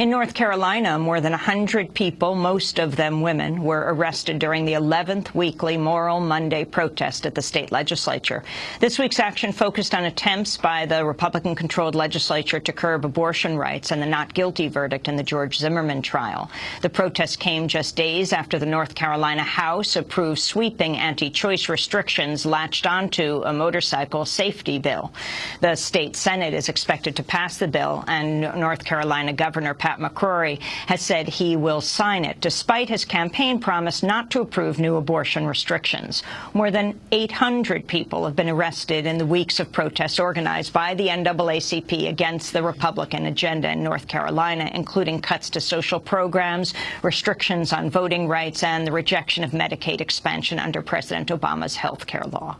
In North Carolina, more than 100 people, most of them women, were arrested during the 11th weekly Moral Monday protest at the state legislature. This week's action focused on attempts by the Republican-controlled legislature to curb abortion rights and the not guilty verdict in the George Zimmerman trial. The protest came just days after the North Carolina House approved sweeping anti-choice restrictions latched onto a motorcycle safety bill. The state Senate is expected to pass the bill, and North Carolina Governor Pat McCrory has said he will sign it, despite his campaign promise not to approve new abortion restrictions. More than 800 people have been arrested in the weeks of protests organized by the NAACP against the Republican agenda in North Carolina, including cuts to social programs, restrictions on voting rights, and the rejection of Medicaid expansion under President Obama's health care law.